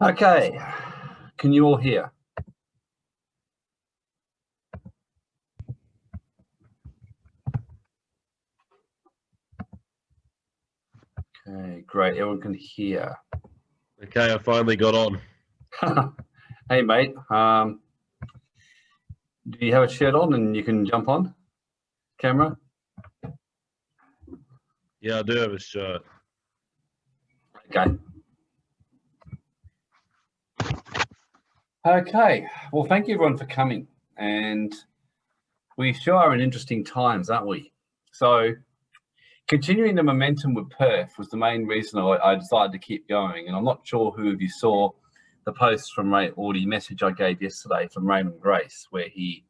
Okay, can you all hear? Okay, great. Everyone can hear. Okay, I finally got on. hey, mate. Um, do you have a shirt on and you can jump on camera? Yeah, I do have a shirt. Okay. Okay. Well, thank you everyone for coming. And we sure are in interesting times, aren't we? So continuing the momentum with Perth was the main reason I, I, decided to keep going. And I'm not sure who of you saw the post from Ray or the message I gave yesterday from Raymond Grace, where he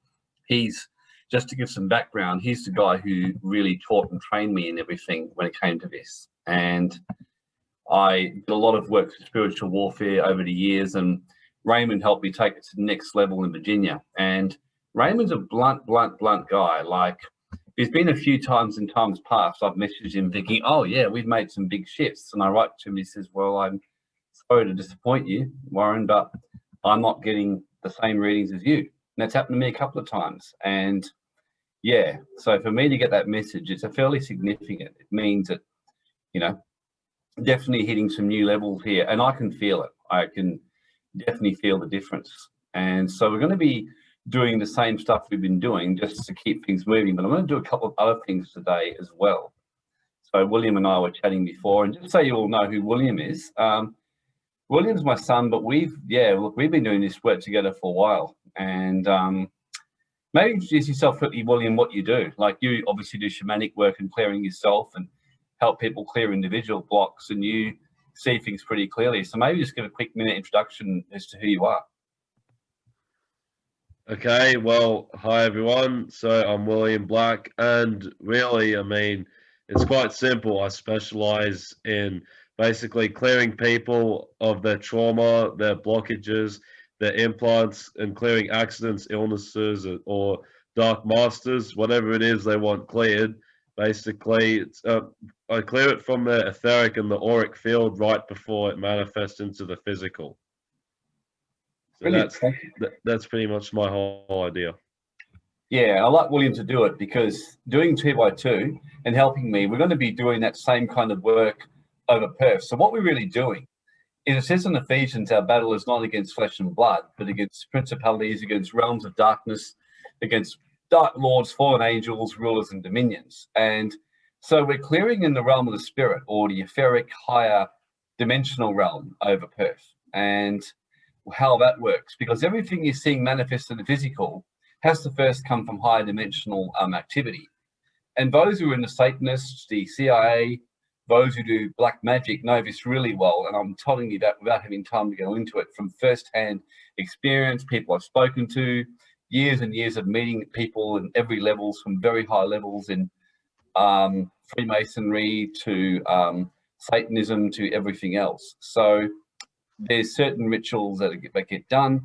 he's just to give some background, he's the guy who really taught and trained me in everything when it came to this. And I did a lot of work with spiritual warfare over the years and Raymond helped me take it to the next level in Virginia. And Raymond's a blunt, blunt, blunt guy. Like there's been a few times in times past, I've messaged him thinking, oh yeah, we've made some big shifts. And I write to him, he says, well, I'm sorry to disappoint you, Warren, but I'm not getting the same readings as you. And that's happened to me a couple of times. And yeah, so for me to get that message, it's a fairly significant. It means that, you know, definitely hitting some new levels here and I can feel it. I can definitely feel the difference. And so we're going to be doing the same stuff we've been doing just to keep things moving. But I'm going to do a couple of other things today as well. So William and I were chatting before, and just so you all know who William is, um, William's my son, but we've, yeah, look, we've been doing this work together for a while. And um, maybe introduce yourself quickly, William, what you do. Like you obviously do shamanic work and clearing yourself and help people clear individual blocks and you see things pretty clearly. So maybe just give a quick minute introduction as to who you are. Okay, well, hi everyone. So I'm William Black, and really, I mean, it's quite simple. I specialize in basically clearing people of their trauma, their blockages, their implants, and clearing accidents, illnesses, or dark masters, whatever it is they want cleared. Basically, uh, I clear it from the etheric and the auric field right before it manifests into the physical. So that's that's pretty much my whole idea. Yeah, I like William to do it because doing two by two and helping me, we're going to be doing that same kind of work over Perth. So what we're really doing is it says in Ephesians, our battle is not against flesh and blood, but against principalities, against realms of darkness, against dark lords, fallen angels, rulers and dominions. And so we're clearing in the realm of the spirit or the etheric higher dimensional realm over Perth. And how that works because everything you're seeing manifest in the physical has to first come from higher dimensional um, activity. And those who are in the Satanists, the CIA, those who do black magic know this really well. And I'm telling you that without having time to go into it from first-hand experience, people I've spoken to, years and years of meeting people in every levels from very high levels in um, Freemasonry to um, Satanism to everything else. So there's certain rituals that get, that get done.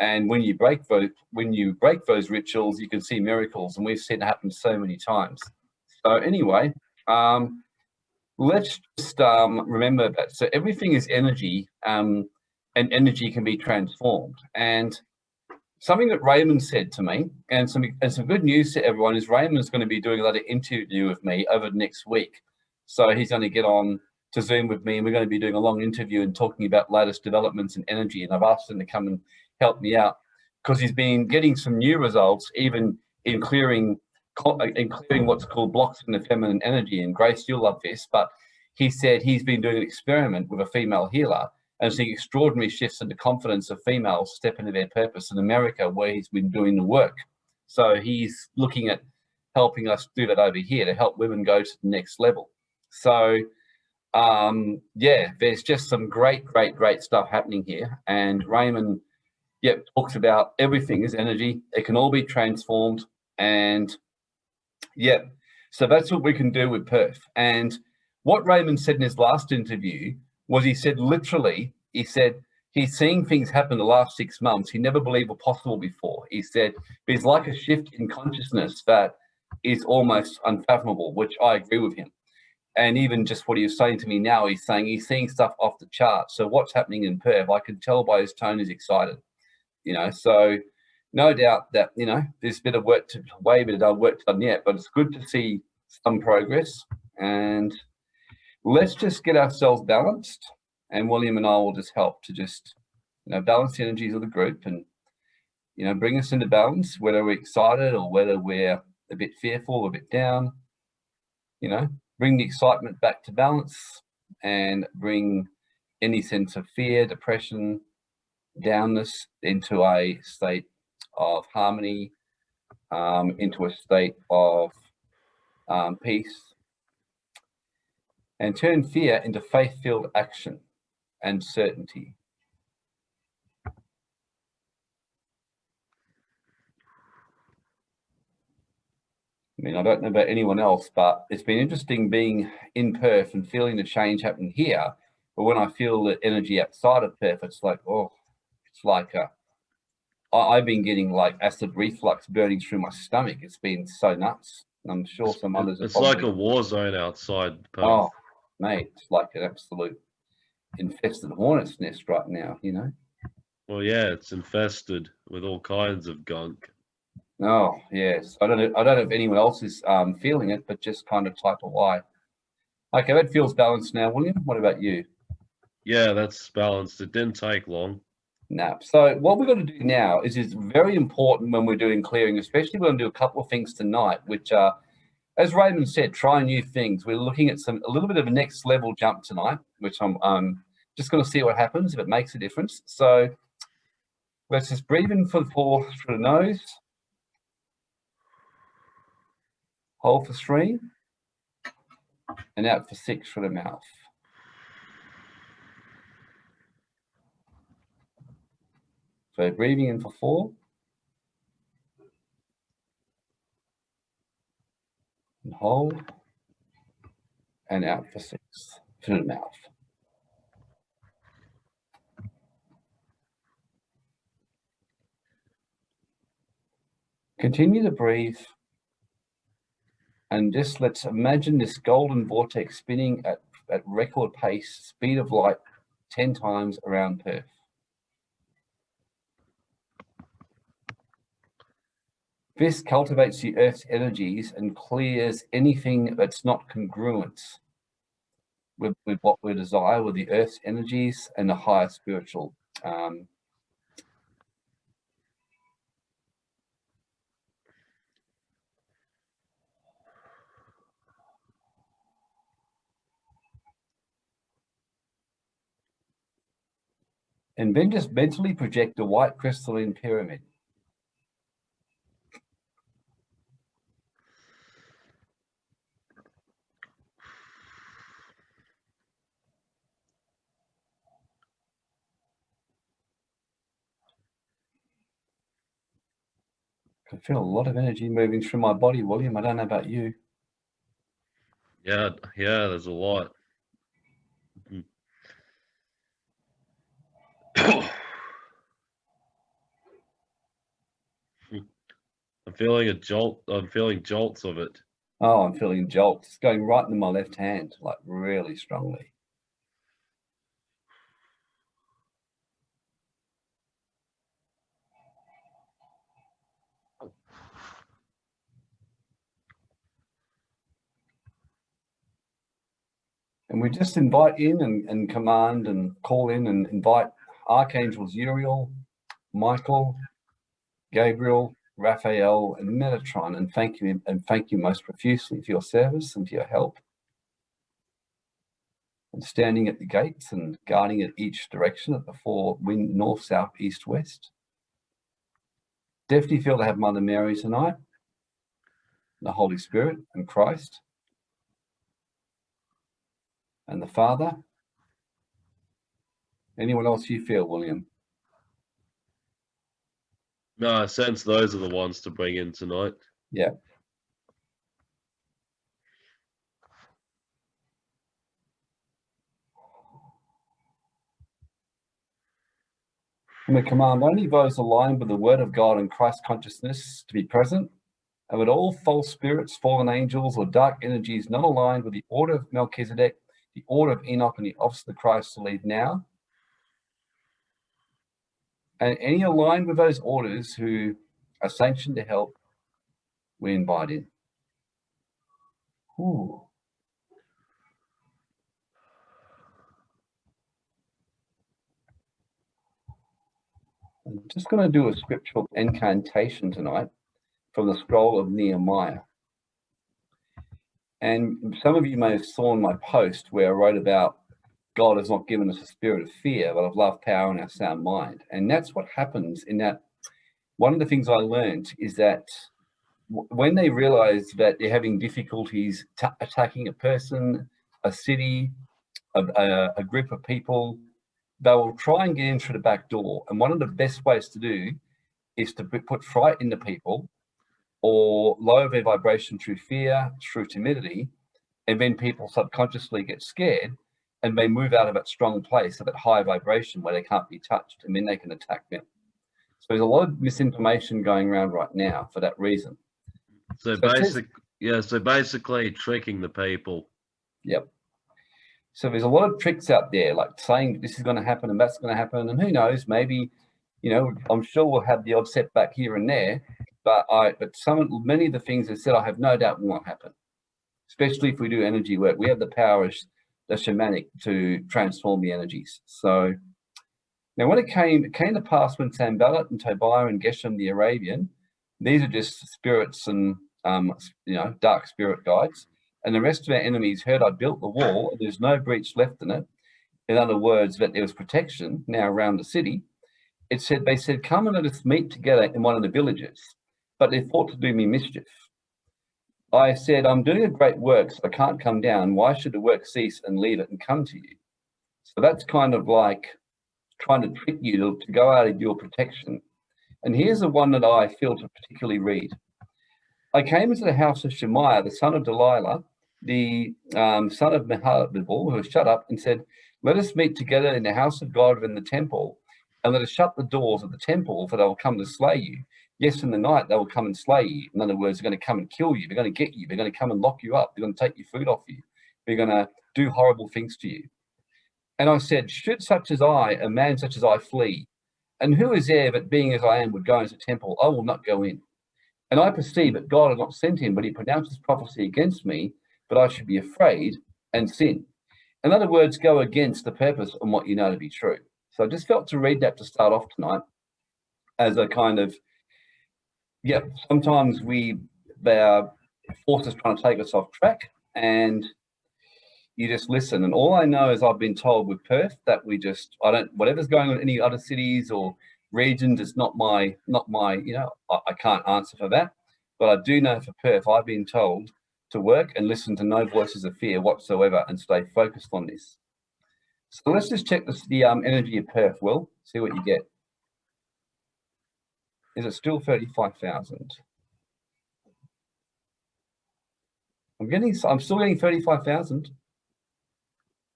And when you break those, when you break those rituals, you can see miracles, and we've seen it happen so many times. So anyway, um, let's just um, remember that. So everything is energy, um, and energy can be transformed. And something that Raymond said to me, and some and some good news to everyone is Raymond's going to be doing a lot of interview with me over the next week. So he's going to get on to Zoom with me and we're going to be doing a long interview and talking about latest developments in energy. And I've asked him to come and help me out because he's been getting some new results, even in clearing, in clearing what's called blocks in the feminine energy. And Grace, you'll love this, but he said he's been doing an experiment with a female healer and seeing extraordinary shifts in the confidence of females step into their purpose in America, where he's been doing the work. So he's looking at helping us do that over here to help women go to the next level. So um, yeah, there's just some great, great, great stuff happening here. And Raymond, yep, talks about everything is energy. It can all be transformed. And yeah, so that's what we can do with Perth. And what Raymond said in his last interview was he said, literally, he said, he's seeing things happen the last six months he never believed were possible before. He said, there's like a shift in consciousness that is almost unfathomable, which I agree with him. and even just what he was saying to me now, he's saying he's seeing stuff off the chart. So what's happening in Perth, I can tell by his tone he's excited, you know, so no doubt that, you know, there's a bit of work to, way bit of work done yet, but it's good to see some progress and let's just get ourselves balanced and William and I will just help to just, you know, balance the energies of the group and, you know, bring us into balance, whether we're excited or whether we're a bit fearful, a bit down, you know, bring the excitement back to balance and bring any sense of fear, depression, downness into a state of harmony, um, into a state of um, peace, and turn fear into faith-filled action and certainty. I mean, I don't know about anyone else, but it's been interesting being in Perth and feeling the change happening here. But when I feel the energy outside of Perth, it's like, oh, it's like a, I've been getting like acid reflux burning through my stomach. It's been so nuts. I'm sure some others. It's like a war zone outside. Perth. Oh, mate, it's like an absolute infested hornet's nest right now. You know. Well, yeah, it's infested with all kinds of gunk. Oh yes, I don't know. I don't know if anyone else is um, feeling it, but just kind of type a Y. Okay, that feels balanced now, William. What about you? Yeah, that's balanced. It didn't take long. No. So what we're going to do now is is very important when we're doing clearing, especially we're going to do a couple of things tonight, which are, as Raymond said, try new things. We're looking at some a little bit of a next level jump tonight, which I'm um, just going to see what happens if it makes a difference. So let's just breathe in for the four through the nose. Hold for three and out for six for the mouth. So breathing in for four. And hold. And out for six through the mouth. Continue to breathe and just let's imagine this golden vortex spinning at, at record pace, speed of light, 10 times around Perth. This cultivates the Earth's energies and clears anything that's not congruent with, with what we desire, with the Earth's energies and the higher spiritual um, and then just mentally project a white crystalline pyramid. I feel a lot of energy moving through my body, William. I don't know about you. Yeah, yeah, there's a lot. Mm. Hmm. I'm feeling a jolt. I'm feeling jolts of it. Oh, I'm feeling jolts. It's going right in my left hand, like really strongly. And we just invite in and, and command and call in and invite Archangels Uriel, Michael, Gabriel, Raphael, and Metatron, and thank you and thank you most profusely for your service and for your help. And standing at the gates and guarding at each direction at the four wind north, south, east, west. Definitely feel to have Mother Mary tonight, the Holy Spirit and Christ, and the Father, Anyone else you feel, William? No, I sense those are the ones to bring in tonight. Yeah. And we command only those aligned with the word of God and Christ consciousness to be present and with all false spirits, fallen angels, or dark energies not aligned with the order of Melchizedek, the order of Enoch, and the office of the Christ to lead now. And any aligned with those orders who are sanctioned to help, we invite in. Ooh. I'm just going to do a scriptural incantation tonight from the scroll of Nehemiah. And some of you may have seen my post where I wrote about God has not given us a spirit of fear, but of love, power, and our sound mind. And that's what happens in that. One of the things I learned is that when they realize that they're having difficulties attacking a person, a city, a, a, a group of people, they will try and get in through the back door. And one of the best ways to do is to put fright into people or lower their vibration through fear, through timidity, and then people subconsciously get scared and they move out of that strong place of that high vibration where they can't be touched and then they can attack them. So there's a lot of misinformation going around right now for that reason. So, so basic, yeah, so basically tricking the people. Yep. So there's a lot of tricks out there, like saying this is going to happen and that's going to happen, and who knows, maybe, you know, I'm sure we'll have the odd setback here and there, but I, but some, many of the things I said, I have no doubt will not happen, especially if we do energy work. We have the power as the shamanic to transform the energies. So now when it came, it came to pass when Sanballat and Tobiah and Geshem the Arabian, these are just spirits and, um, you know, dark spirit guides, and the rest of our enemies heard I built the wall and there's no breach left in it. In other words, that there was protection now around the city. It said, they said, come and let us meet together in one of the villages, but they thought to do me mischief. I said, I'm doing a great work, so I can't come down. Why should the work cease and leave it and come to you? So that's kind of like trying to trick you to, to go out of your protection. And here's the one that I feel to particularly read. I came into the house of Shemaiah, the son of Delilah, the um, son of Mehabibel, who shut up and said, let us meet together in the house of God in the temple, and let us shut the doors of the temple, for they will come to slay you. Yes, in the night they will come and slay you. In other words, they're going to come and kill you. They're going to get you. They're going to come and lock you up. They're going to take your food off you. They're going to do horrible things to you. And I said, should such as I, a man such as I, flee? And who is there that being as I am would go into the temple? I will not go in. And I perceive that God had not sent him, but he pronounces prophecy against me, but I should be afraid and sin. In other words, go against the purpose and what you know to be true. So I just felt to read that to start off tonight as a kind of, yeah, sometimes we, they are forces trying to take us off track and you just listen. And all I know is I've been told with Perth that we just, I don't, whatever's going on in any other cities or regions, it's not my, not my, you know, I, I can't answer for that. But I do know for Perth, I've been told to work and listen to no voices of fear whatsoever and stay focused on this. So let's just check this, the um, energy of Perth, Will, see what you get. Is it still 35,000? I'm getting, I'm still getting 35,000.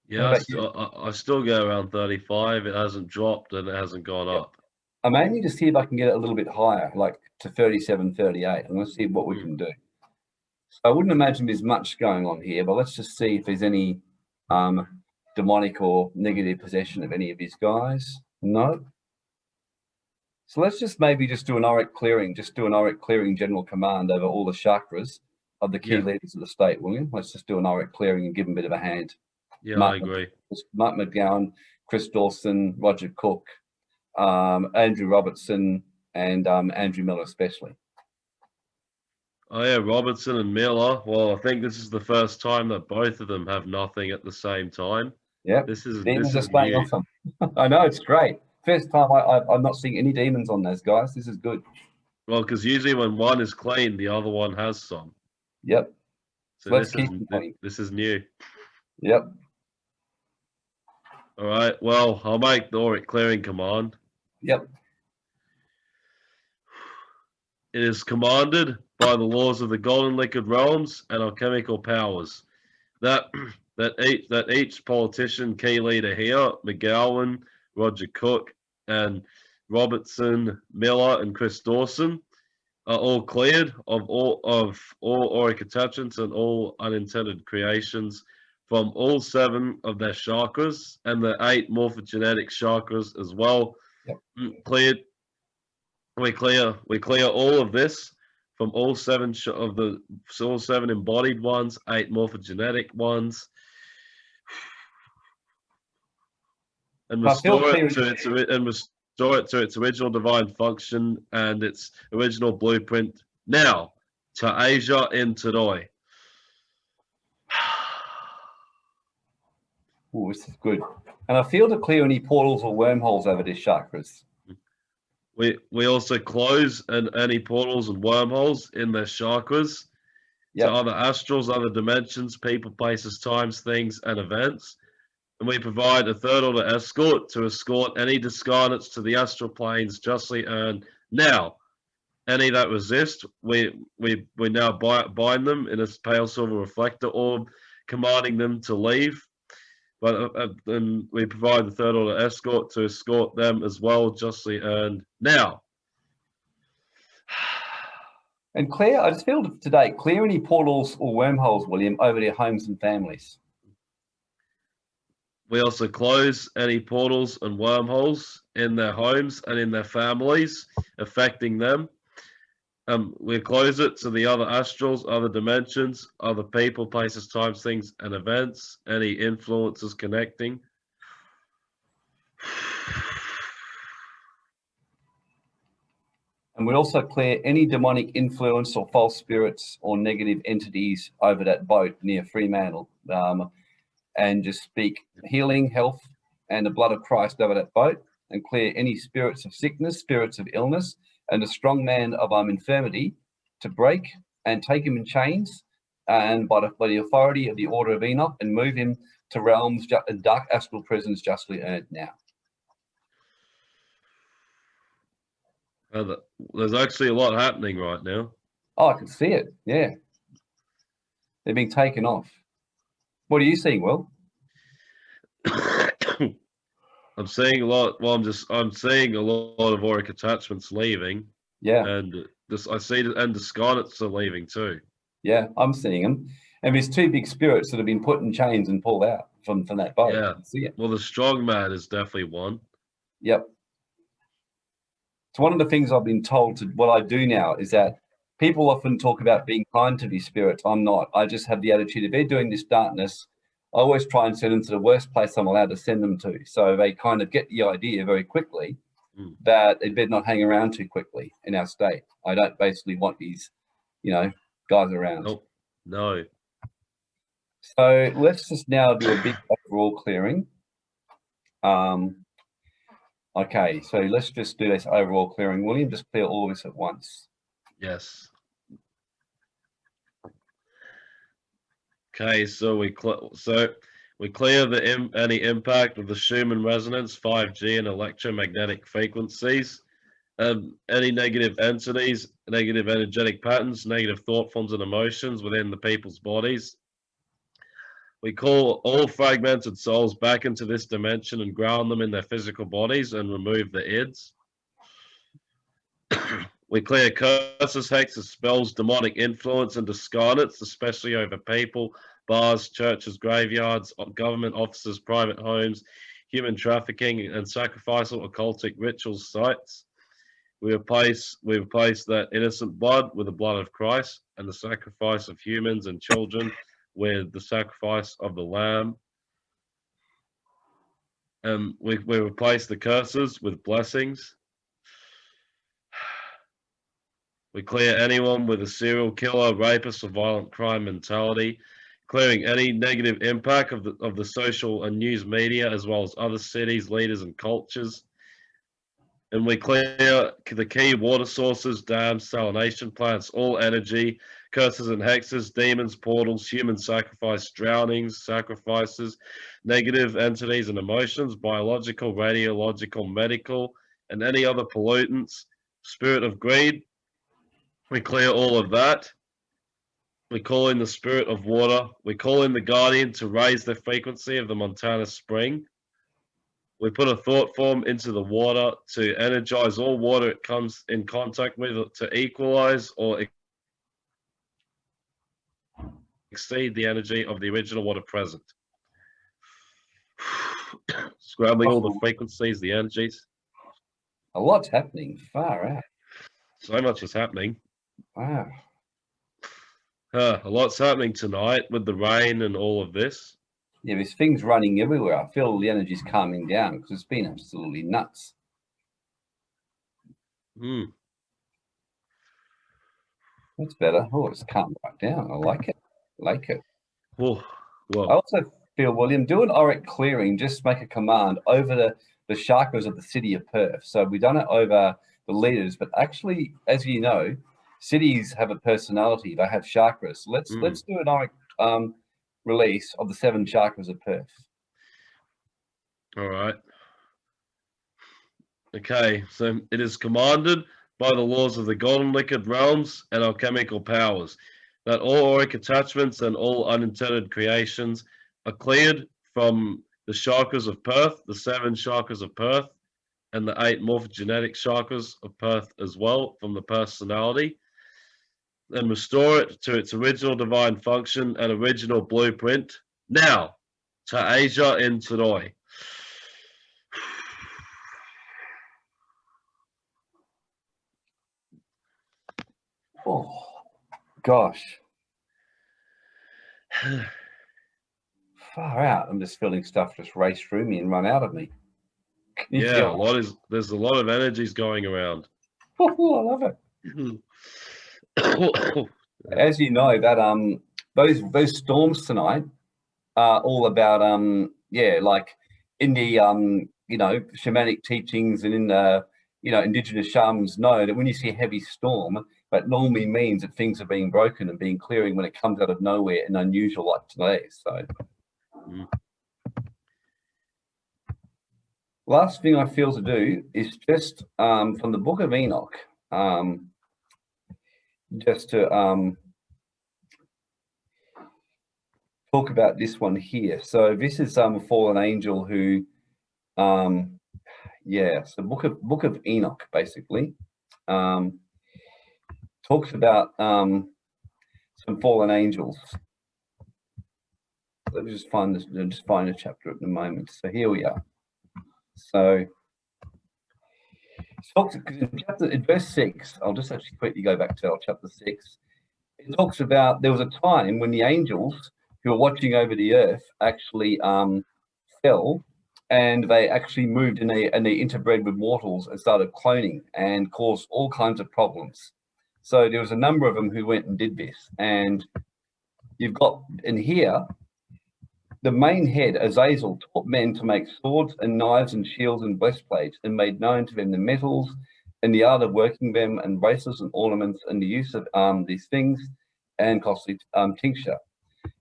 Yeah, I still, I, I still go around 35. It hasn't dropped and it hasn't gone up. I'm aiming to see if I can get it a little bit higher, like to 37, 38. I'm going to see what we mm. can do. So I wouldn't imagine there's much going on here, but let's just see if there's any um, demonic or negative possession of any of these guys. No. So let's just maybe just do an auric clearing, just do an auric clearing general command over all the chakras of the key yeah. leaders of the state, will you? Let's just do an auric clearing and give them a bit of a hand. Yeah, Mark, I agree. Mark McGowan, Chris Dawson, Roger Cook, um, Andrew Robertson, and um, Andrew Miller especially. Oh yeah, Robertson and Miller. Well, I think this is the first time that both of them have nothing at the same time. Yeah, this is demons this is new. I know it's great. First time I, I am not seeing any demons on those guys. This is good. Well, because usually when one is clean, the other one has some. Yep. So Let's this keep is this is new. Yep. All right. Well, I'll make the auric clearing command. Yep. It is commanded by the laws of the golden liquid realms and alchemical powers. That that each that each politician, key leader here, McGowan, Roger Cook, and Robertson, Miller, and Chris Dawson, are all cleared of all of all auric attachments and all unintended creations from all seven of their chakras and the eight morphogenetic chakras as well. Yep. Mm, Cleared. We clear. We clear all of this from all seven of the all seven embodied ones, eight morphogenetic ones, and restore it to its and restore it to its original divine function and its original blueprint. Now, to Asia in Tadoi. Oh, this is good. And I feel to clear any portals or wormholes over these chakras. We we also close and any portals and wormholes in their chakras Yep. to other astrals, other dimensions, people, places, times, things, and events. And we provide a third order escort to escort any discarnates to the astral planes justly earned. Now, any that resist, we we we now bind them in a pale silver reflector orb, commanding them to leave. But uh, uh, then we provide the third order escort to escort them as well, justly earned. Now, And clear, I just feel today, clear any portals or wormholes, William, over their homes and families. We also close any portals and wormholes in their homes and in their families, affecting them. Um, we close it to the other astrals, other dimensions, other people, places, times, things, and events, any influences connecting. And we also clear any demonic influence or false spirits or negative entities over that boat near Fremantle. Um, and just speak healing, health, and the blood of Christ over that boat, and clear any spirits of sickness, spirits of illness, and the strong man of um, infirmity to break and take him in chains, and by the, by the authority of the order of Enoch, and move him to realms, and dark astral prisons justly earned now. Uh, there's actually a lot happening right now. Oh, I can see it. Yeah. They're being taken off. What are you seeing, Will? I'm seeing a lot. Well, I'm just I'm seeing a lot of auric attachments leaving, Yeah. and this I see the- and the scarlets are leaving too. Yeah. I'm seeing them. And there's two big spirits that have been put in chains and pulled out from, from that boat. Yeah. See it. Well, the strong man is definitely one. Yep. So one of the things I've been told to what I do now is that people often talk about being kind to these spirits. I'm not. I just have the attitude if they're doing this darkness, I always try and send them to the worst place I'm allowed to send them to. So they kind of get the idea very quickly Mm. that they better not hang around too quickly in our state. I don't basically want these, you know, guys around. Nope. No. So let's just now do a big overall clearing. Um, okay, so let's just do this overall clearing. William, just clear all this at once. Yes. Okay, so we so we clear the Im- any impact of the Schumann resonance, 5G, and electromagnetic frequencies, um, any negative entities, negative energetic patterns, negative thought forms, and emotions within the people's bodies. We call all fragmented souls back into this dimension and ground them in their physical bodies and remove the ids. We clear curses, hexes, spells, demonic influence, and discarnates, especially over people, bars, churches, graveyards, government offices, private homes, human trafficking, and sacrificial occultic rituals sites. We replace we replace that innocent blood with the blood of Christ, and the sacrifice of humans and children with the sacrifice of the Lamb. And we, we replace the curses with blessings. We clear anyone with a serial killer, rapist, or violent crime mentality, clearing any negative impact of the of the social and news media, as well as other cities, leaders, and cultures. And we clear the key water sources, dams, salination plants, all energy, curses and hexes, demons, portals, human sacrifice, drownings, sacrifices, negative entities and emotions, biological, radiological, medical, and any other pollutants, spirit of greed, we clear all of that. We call in the spirit of water. We call in the guardian to raise the frequency of the Montana spring. We put a thought form into the water to energize all water it comes in contact with to equalize or exceed the energy of the original water present. Scrambling all the oh. frequencies, the energies. A lot's happening. Far out. So much is happening. Wow. Uh, a lot's happening tonight with the rain and all of this. Yeah, there's things running everywhere. I feel the energy's calming down because it's been absolutely nuts. Hmm. That's better. Oh, it's calmed right down. I like it. I like it. Oh, I also feel, William, do an auric clearing, just make a command over the, the chakras of the city of Perth. So we've done it over the leaders, but actually, as you know, cities have a personality, they have chakras. Let's Mm. let's do an auric um, release of the seven chakras of Perth. all right. Okay, so it is commanded by the laws of the golden liquid realms and alchemical powers that all auric attachments and all unintended creations are cleared from the chakras of Perth, the seven chakras of Perth, and the eight morphogenetic chakras of Perth as well from the personality, and restore it to its original divine function and original blueprint. Now, to Asia in Tadoi. Oh, gosh, far out. I'm just feeling stuff just race through me and run out of me. Yeah, a lot is there's a lot of energies going around. Oh, I love it. As you know, that um those those storms tonight are all about um yeah, like in the um you know shamanic teachings and in the you know indigenous shamans know that when you see a heavy storm, that normally means that things are being broken and being clearing when it comes out of nowhere and unusual like today. So Mm. last thing I feel to do is just um from the book of Enoch, um just to um talk about this one here. So this is um a fallen angel who um yeah, so book of book of Enoch basically um talks about um some fallen angels. Let me just find this just find a chapter at the moment. So here we are. So talks in chapter in verse six, I'll just actually quickly go back to chapter six. It talks about there was a time when the angels who were watching over the earth actually um, fell and they actually moved and they and they interbred with mortals and started cloning and caused all kinds of problems. So there was a number of them who went and did this. And you've got in here the main head, Azazel, taught men to make swords and knives and shields and breastplates and made known to them the metals and the art of working them and bracelets and ornaments and the use of um, these things and costly um, tincture.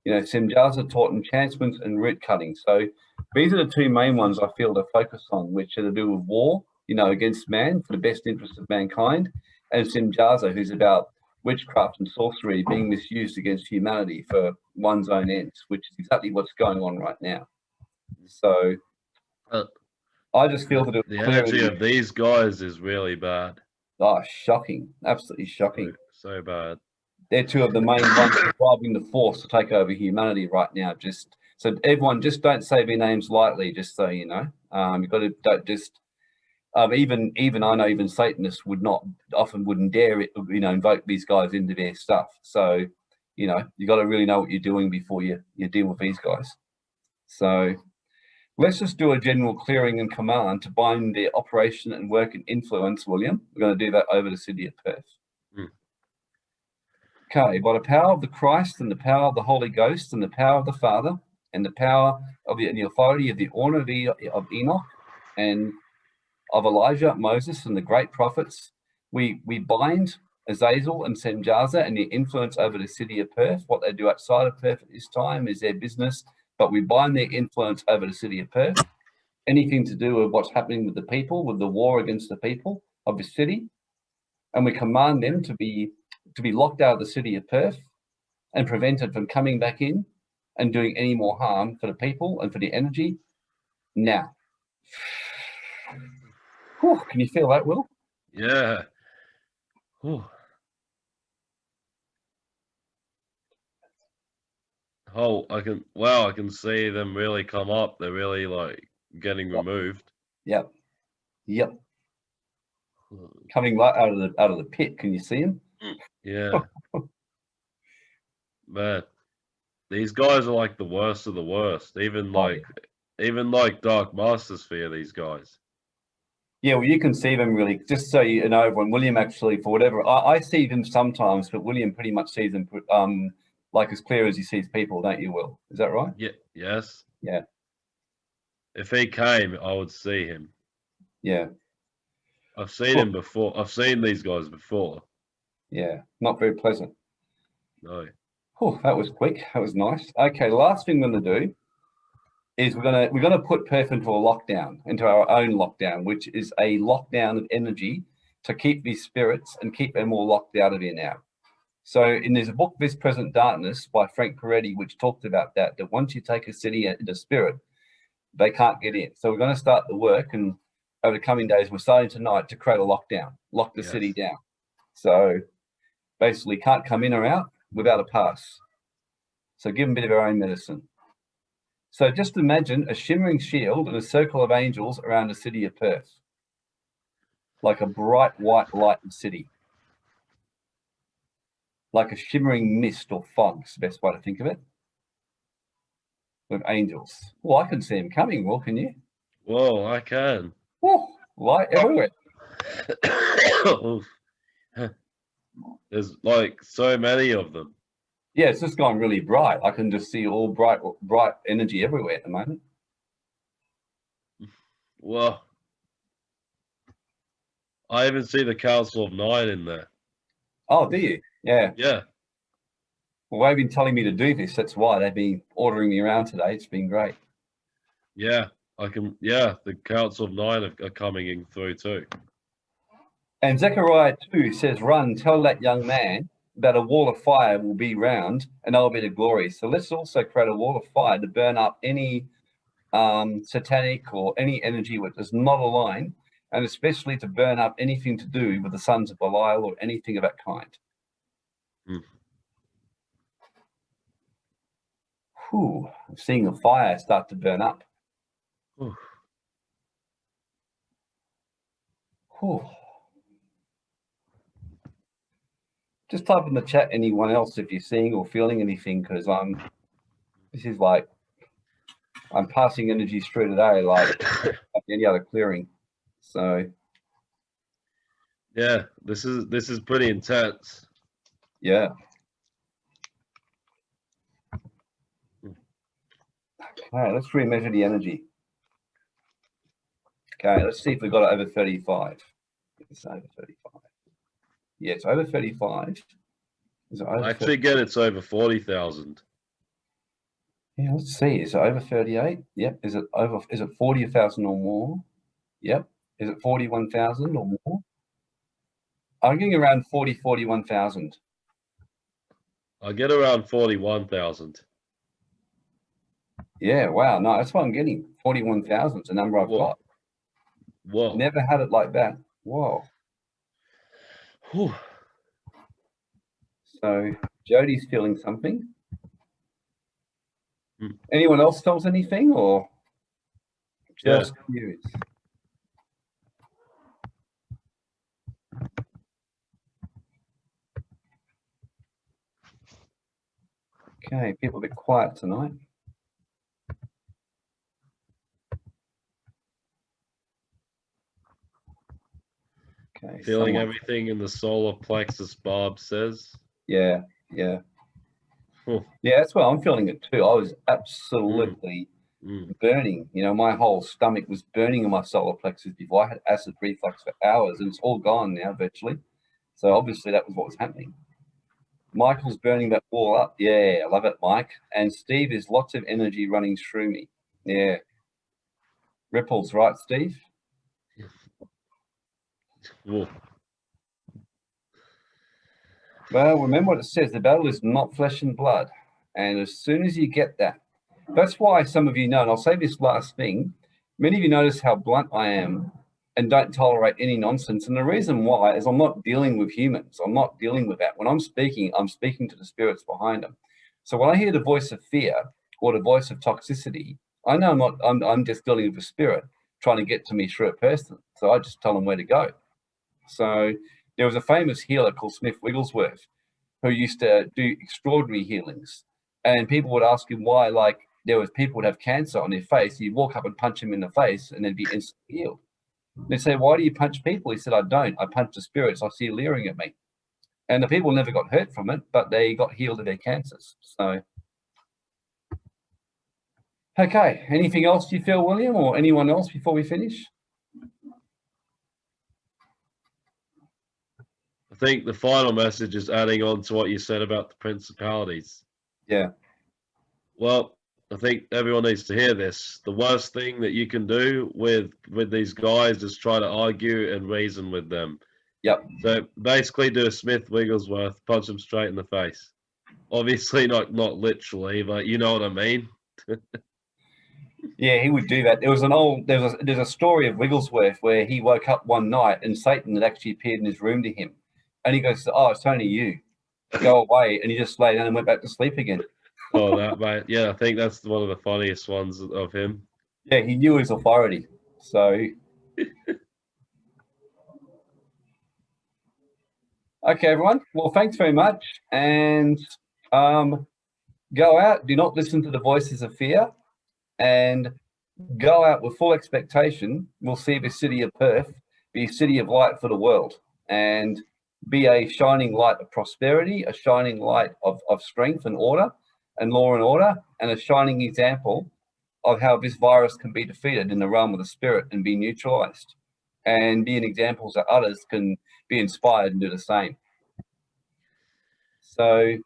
You know, Semjaza taught enchantments and root cutting. So these are the two main ones I feel to focus on, which are to do with war, you know, against man for the best interest of mankind, and Semjaza, who's about witchcraft and sorcery being misused against humanity for one's own ends, which is exactly what's going on right now. So Uh, I just feel that it the energy of these guys is really bad. oh, shocking, absolutely shocking. So bad. They're two of the main ones driving the force to take over humanity right now. Just so everyone, just don't say their names lightly. Just so you know, um, you've got to don't just. Um, even even I know even Satanists would not often wouldn't dare it, you know invoke these guys into their stuff. So you know you got to really know what you're doing before you you deal with these guys. So let's just do a general clearing and command to bind their operation and work and influence. William, we're going to do that over the city of Perth. Hmm. Okay, by the power of the Christ and the power of the Holy Ghost and the power of the Father and the power of the, and the authority of the E- of Enoch and of Elijah, Moses, and the great prophets, we we bind Azazel and Semjaza and their influence over the city of Perth. What they do outside of Perth at this time is their business, but we bind their influence over the city of Perth. Anything to do with what's happening with the people, with the war against the people of the city, and we command them to be to be locked out of the city of Perth and prevented from coming back in and doing any more harm for the people and for the energy now. Whew, can you feel that, Will? Yeah. Whew. Oh, I can. Wow, I can see them really come up. They're really like getting Yep. removed. Yep. Yep. Coming right out of the out of the pit. Can you see them? Mm. Yeah. Man, these guys are like the worst of the worst. Even Oh, yeah. like, even like Dark Masters fear these guys. Yeah, well, you can see them really, just so you know, everyone, William actually, for whatever, I, I see them sometimes, but William pretty much sees them um, like as clear as he sees people, don't you, Will? Is that right? Yeah. Yes. Yeah. If he came, I would see him. Yeah, I've seen Cool. him before. I've seen these guys before. yeah, not very pleasant. No. Oh, that was quick. That was nice. Okay, last thing we're going to do is we're going to we're going to put Perth into a lockdown, into our own lockdown, which is a lockdown of energy to keep these spirits and keep them all locked out of here now. So, in there's a book, This Present Darkness, by Frank Peretti, which talked about that. That once you take a city into spirit, they can't get in. So, we're going to start the work, and over the coming days, we're starting tonight to create a lockdown, lock the city down. So, basically, can't come in or out without a pass. So give them a bit of our own medicine. So just imagine a shimmering shield and a circle of angels around the city of Perth. Like a bright white lighted city. Like a shimmering mist or fog is the best way to think of it. With angels. Well, I can see them coming, well, can you? Whoa, I can. Oh, light everywhere. There's like so many of them. Yeah, it's just gone really bright. I can just see all bright, bright energy everywhere at the moment. Well, I even see the Council of Nine in there. Oh, do you? Yeah. Yeah. Well, they've been telling me to do this. That's why they've been ordering me around today. It's been great. Yeah. I can. Yeah. The Council of Nine are, are coming in through too. And Zechariah 2 says, Run, tell that young man that a wall of fire will be round and I'll be the glory. So let's also create a wall of fire to burn up any um, satanic or any energy which does not align, and especially to burn up anything to do with the sons of Belial or anything of that kind. Hmm. Whew, I'm seeing the fire start to burn up. Whew. Just type in the chat anyone else if you're seeing or feeling anything because I'm this is like I'm passing energy through today like any other clearing. So Yeah. This is this is pretty intense. yeah. Okay, let's remeasure the energy. Okay, let's see if we got it over 35. It's over 35. Yeah, it's over 35. Is it over I get it's over forty thousand. Yeah, let's see. Is it over 38? Yep. Is it over, is it 40,000 or more? Yep. Is it 41,000 or more? I'm getting around 40, 41,000. I get around forty-one thousand. Yeah, wow. No, that's what I'm getting. 41,000 is the number I've Whoa. got. Whoa. Never had it like that. Whoa. Whew. So Jody's feeling something. Hmm. Anyone else feels anything or Yeah. just you? Okay, people a bit quiet tonight. Okay, Feeling someone- everything in the solar plexus, Bob says. Yeah, yeah. Yeah, that's what I'm feeling it too. I was absolutely Mm. burning. You know, my whole stomach was burning in my solar plexus before. I had acid reflux for hours and it's all gone now virtually. So obviously that was what was happening. Michael's burning that wall up. Yeah, I love it, Mike. And Steve is lots of energy running through me. Yeah. Ripples, right, Steve? Well, remember what it says the battle is not flesh and blood. And as soon as you get that, that's why some of you know, and I'll say this last thing Many of you notice how blunt I am and don't tolerate any nonsense. And the reason why is I'm not dealing with humans. I'm not dealing with that. When I'm speaking, I'm speaking to the spirits behind them. So when I hear the voice of fear or the voice of toxicity, I know I'm not, I'm, I'm just dealing with a spirit trying to get to me through a person. So I just tell them where to go. So there was a famous healer called Smith Wigglesworth who used to do extraordinary healings. And people would ask him why, like, there was people would have cancer on their face. He'd walk up and punch him in the face and then be instantly healed. They say, why do you punch people? He said, I don't. I punch the spirits. I see leering at me. And the people never got hurt from it, but they got healed of their cancers. So, okay. Anything else you feel, William, or anyone else before we finish? Think the final message is adding on to what you said about the principalities. Yeah. Well, I think everyone needs to hear this. The worst thing that you can do with with these guys is try to argue and reason with them. Yep. So basically, do a Smith Wigglesworth, punch them straight in the face. Obviously, not not literally, but you know what I mean. yeah, he would do that. There was an old there's a there's a story of Wigglesworth where he woke up one night and Satan had actually appeared in his room to him, and he goes, "Oh, it's only you. Go away," and he just lay down and went back to sleep again oh, that mate. Yeah, I think that's one of the funniest ones of him. Yeah, he knew his authority. So. okay, everyone. Well, thanks very much. And um, go out. Do not listen to the voices of fear. And go out with full expectation. We'll see the city of Perth be a city of light for the world. And be a shining light of prosperity, a shining light of, of strength and order, and law and order and a shining example of how this virus can be defeated in the realm of the spirit and be neutralized and be an example that others can be inspired and do the same. So,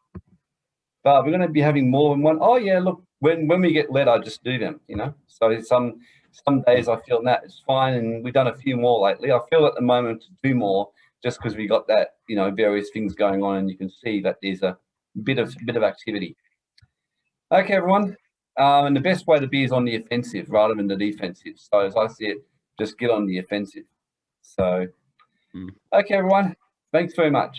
but we're going to be having more than one. Oh yeah, look, when, when we get led, I just do them, you know? So some, some days I feel that it's fine. And we've done a few more lately. I feel at the moment to do more just because we got that, you know, various things going on and you can see that there's a bit of, bit of activity. Okay, everyone. Um, and the best way to be is on the offensive rather than the defensive. So as I see it, just get on the offensive. So, mm. okay, everyone. Thanks very much.